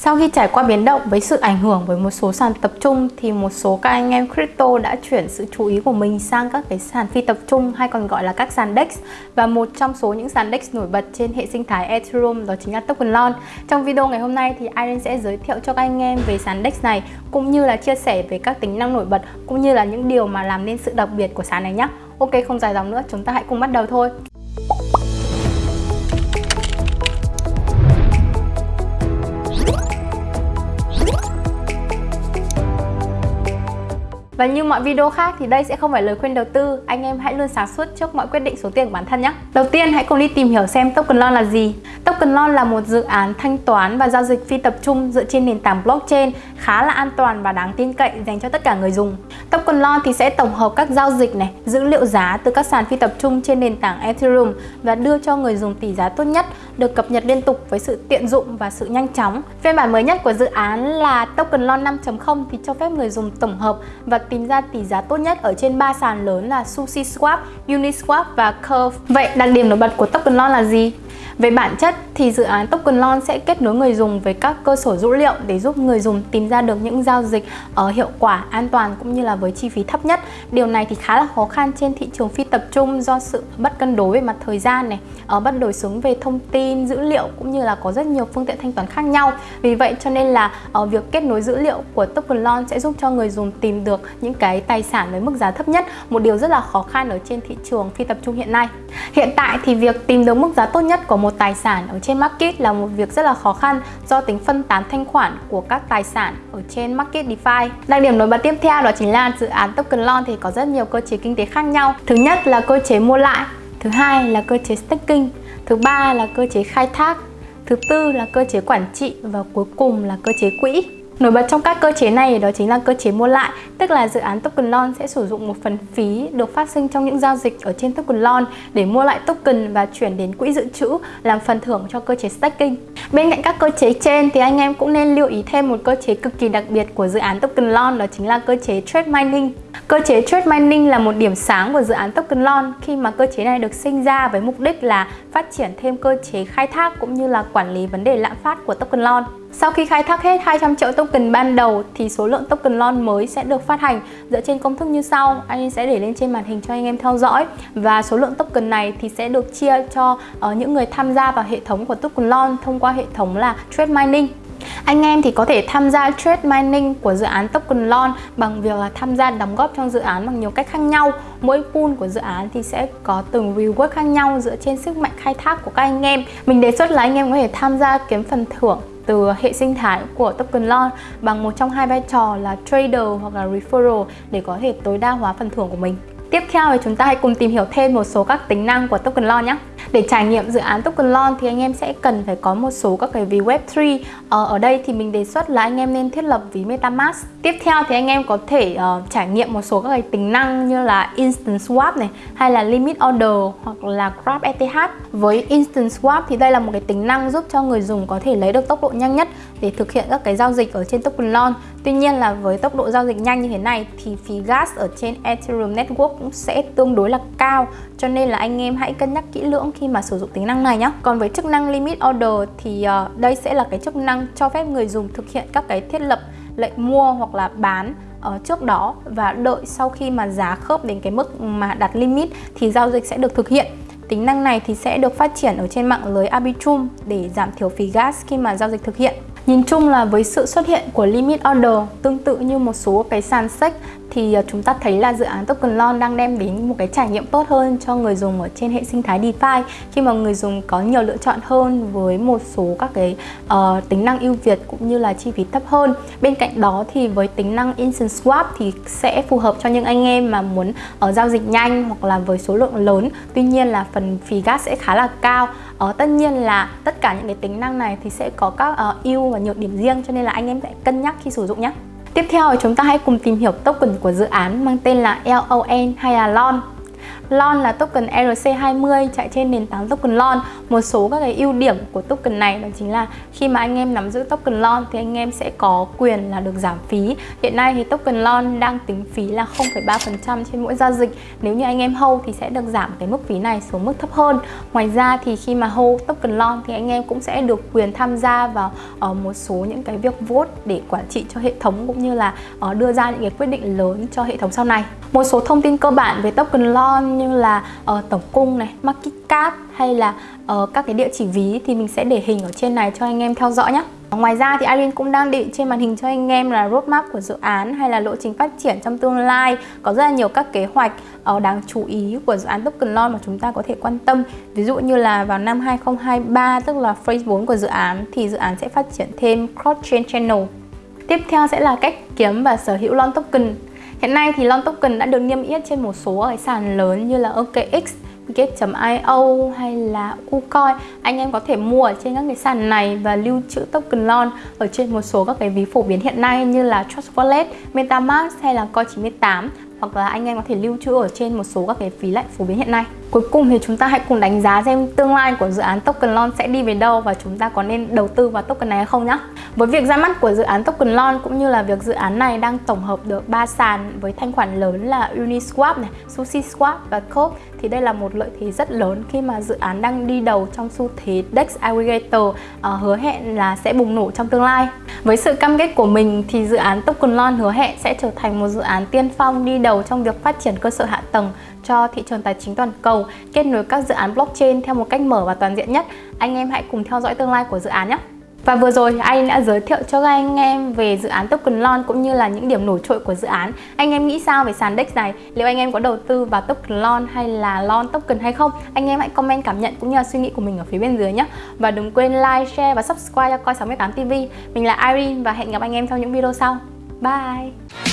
Sau khi trải qua biến động với sự ảnh hưởng với một số sàn tập trung thì một số các anh em crypto đã chuyển sự chú ý của mình sang các cái sàn phi tập trung hay còn gọi là các sàn DEX và một trong số những sàn DEX nổi bật trên hệ sinh thái Ethereum đó chính là TokenLon. Trong video ngày hôm nay thì Irene sẽ giới thiệu cho các anh em về sàn DEX này, cũng như là chia sẻ về các tính năng nổi bật, cũng như là những điều mà làm nên sự đặc biệt của sàn này nhé. Ok, không dài dòng nữa, chúng ta hãy cùng bắt đầu thôi. Và như mọi video khác thì đây sẽ không phải lời khuyên đầu tư, anh em hãy luôn sáng suốt trước mọi quyết định số tiền của bản thân nhé. Đầu tiên hãy cùng đi tìm hiểu xem Token Loan là gì. Token Loan là một dự án thanh toán và giao dịch phi tập trung dựa trên nền tảng blockchain khá là an toàn và đáng tin cậy dành cho tất cả người dùng. Token Loan thì sẽ tổng hợp các giao dịch này, dữ liệu giá từ các sàn phi tập trung trên nền tảng Ethereum và đưa cho người dùng tỷ giá tốt nhất, được cập nhật liên tục với sự tiện dụng và sự nhanh chóng. Phiên bản mới nhất của dự án là Token Loan 5.0 thì cho phép người dùng tổng hợp và tìm ra tỷ giá tốt nhất ở trên ba sàn lớn là SushiSwap, Uniswap và Curve. Vậy đặc điểm nổi bật của Token Launch là gì? Về bản chất thì dự án Token Launch sẽ kết nối người dùng với các cơ sở dữ liệu để giúp người dùng tìm ra được những giao dịch ở hiệu quả, an toàn cũng như là với chi phí thấp nhất. Điều này thì khá là khó khăn trên thị trường phi tập trung do sự bất cân đối về mặt thời gian này, ở bất đối xứng về thông tin, dữ liệu cũng như là có rất nhiều phương tiện thanh toán khác nhau. Vì vậy cho nên là ở việc kết nối dữ liệu của Token Launch sẽ giúp cho người dùng tìm được những cái tài sản với mức giá thấp nhất, một điều rất là khó khăn ở trên thị trường phi tập trung hiện nay. Hiện tại thì việc tìm được mức giá tốt nhất của một một tài sản ở trên market là một việc rất là khó khăn do tính phân tán thanh khoản của các tài sản ở trên market DeFi. Đặc điểm nổi bật tiếp theo đó chính là dự án token loan thì có rất nhiều cơ chế kinh tế khác nhau. Thứ nhất là cơ chế mua lại, thứ hai là cơ chế staking, thứ ba là cơ chế khai thác, thứ tư là cơ chế quản trị và cuối cùng là cơ chế quỹ. Nổi bật trong các cơ chế này đó chính là cơ chế mua lại, tức là dự án token loan sẽ sử dụng một phần phí được phát sinh trong những giao dịch ở trên token loan để mua lại token và chuyển đến quỹ dự trữ làm phần thưởng cho cơ chế staking. Bên cạnh các cơ chế trên thì anh em cũng nên lưu ý thêm một cơ chế cực kỳ đặc biệt của dự án token loan đó chính là cơ chế trade mining. Cơ chế trade mining là một điểm sáng của dự án token loan khi mà cơ chế này được sinh ra với mục đích là phát triển thêm cơ chế khai thác cũng như là quản lý vấn đề lạm phát của token loan. Sau khi khai thác hết 200 triệu token ban đầu thì số lượng token lon mới sẽ được phát hành dựa trên công thức như sau. Anh sẽ để lên trên màn hình cho anh em theo dõi và số lượng token này thì sẽ được chia cho uh, những người tham gia vào hệ thống của token lon thông qua hệ thống là trade mining. Anh em thì có thể tham gia trade mining của dự án Token lon bằng việc là tham gia đóng góp trong dự án bằng nhiều cách khác nhau. Mỗi pool của dự án thì sẽ có từng reward khác nhau dựa trên sức mạnh khai thác của các anh em. Mình đề xuất là anh em có thể tham gia kiếm phần thưởng từ hệ sinh thái của token launch bằng một trong hai vai trò là trader hoặc là referral để có thể tối đa hóa phần thưởng của mình. Tiếp theo thì chúng ta hãy cùng tìm hiểu thêm một số các tính năng của token launch nhé. Để trải nghiệm dự án Token thì anh em sẽ cần phải có một số các cái ví Web3 ờ, Ở đây thì mình đề xuất là anh em nên thiết lập ví MetaMask. Tiếp theo thì anh em có thể uh, trải nghiệm một số các cái tính năng như là Instant Swap này Hay là Limit Order hoặc là Grab ETH Với Instant Swap thì đây là một cái tính năng giúp cho người dùng có thể lấy được tốc độ nhanh nhất để thực hiện các cái giao dịch ở trên Token Tuy nhiên là với tốc độ giao dịch nhanh như thế này thì phí gas ở trên Ethereum Network cũng sẽ tương đối là cao cho nên là anh em hãy cân nhắc kỹ lưỡng khi mà sử dụng tính năng này nhé Còn với chức năng Limit Order thì uh, đây sẽ là cái chức năng cho phép người dùng thực hiện các cái thiết lập lệnh mua hoặc là bán ở trước đó và đợi sau khi mà giá khớp đến cái mức mà đặt limit thì giao dịch sẽ được thực hiện Tính năng này thì sẽ được phát triển ở trên mạng lưới Arbitrum để giảm thiểu phí gas khi mà giao dịch thực hiện. Nhìn chung là với sự xuất hiện của Limit Order tương tự như một số cái sàn sách thì ờ, chúng ta thấy là dự án Token Loan đang đem đến một cái trải nghiệm tốt hơn cho người dùng ở trên hệ sinh thái DeFi khi mà người dùng có nhiều lựa chọn hơn với một số các cái uh, tính năng ưu việt cũng như là chi phí thấp hơn. Bên cạnh đó thì với tính năng Instant Swap thì sẽ phù hợp cho những anh em mà muốn ở uh, giao dịch nhanh hoặc là với số lượng lớn. Tuy nhiên là phần phí gas sẽ khá là cao. Uh, tất nhiên là tất cả những cái tính năng này thì sẽ có các uh, ưu và nhược điểm riêng cho nên là anh em sẽ cân nhắc khi sử dụng nhé. Tiếp theo, chúng ta hãy cùng tìm hiểu token của dự án mang tên là LON hay là LON LON là token ERC20 chạy trên nền tảng token LON. Một số các cái ưu điểm của token này đó chính là khi mà anh em nắm giữ token LON thì anh em sẽ có quyền là được giảm phí. Hiện nay thì token LON đang tính phí là 0,3% trên mỗi giao dịch. Nếu như anh em hold thì sẽ được giảm cái mức phí này xuống mức thấp hơn. Ngoài ra thì khi mà hold token LON thì anh em cũng sẽ được quyền tham gia vào ở một số những cái việc vote để quản trị cho hệ thống cũng như là ờ, đưa ra những cái quyết định lớn cho hệ thống sau này. Một số thông tin cơ bản về token LON như là uh, tổng cung này, market cap hay là uh, các cái địa chỉ ví thì mình sẽ để hình ở trên này cho anh em theo dõi nhé. Ngoài ra thì Irene cũng đang định trên màn hình cho anh em là roadmap của dự án hay là lộ trình phát triển trong tương lai. Có rất là nhiều các kế hoạch uh, đáng chú ý của dự án token loan mà chúng ta có thể quan tâm. Ví dụ như là vào năm 2023 tức là phase 4 của dự án thì dự án sẽ phát triển thêm cross-chain channel. Tiếp theo sẽ là cách kiếm và sở hữu loan token. Hiện nay thì LON token đã được niêm yết trên một số cái sàn lớn như là OKX, Gate.io hay là ucoin Anh em có thể mua ở trên các cái sàn này và lưu trữ token LON ở trên một số các cái ví phổ biến hiện nay như là Trust Wallet, Metamask hay là Coin98 hoặc là anh em có thể lưu trữ ở trên một số các cái phí lệnh phổ biến hiện nay. Cuối cùng thì chúng ta hãy cùng đánh giá xem tương lai của dự án token LON sẽ đi về đâu và chúng ta có nên đầu tư vào token này hay không nhé. Với việc ra mắt của dự án token LON cũng như là việc dự án này đang tổng hợp được ba sàn với thanh khoản lớn là Uniswap này, SushiSwap và Cope thì đây là một lợi thế rất lớn khi mà dự án đang đi đầu trong xu thế DEX Aggregator uh, hứa hẹn là sẽ bùng nổ trong tương lai. Với sự cam kết của mình thì dự án Token Lon hứa hẹn sẽ trở thành một dự án tiên phong đi đầu trong việc phát triển cơ sở hạ tầng cho thị trường tài chính toàn cầu, kết nối các dự án blockchain theo một cách mở và toàn diện nhất. Anh em hãy cùng theo dõi tương lai của dự án nhé! Và vừa rồi anh đã giới thiệu cho các anh em về dự án Token Lon cũng như là những điểm nổi trội của dự án. Anh em nghĩ sao về sàn DEX này? Liệu anh em có đầu tư vào Token Lon hay là Lon Token hay không? Anh em hãy comment cảm nhận cũng như là suy nghĩ của mình ở phía bên dưới nhé. Và đừng quên like, share và subscribe cho Coi68 TV. Mình là Irene và hẹn gặp anh em trong những video sau. Bye!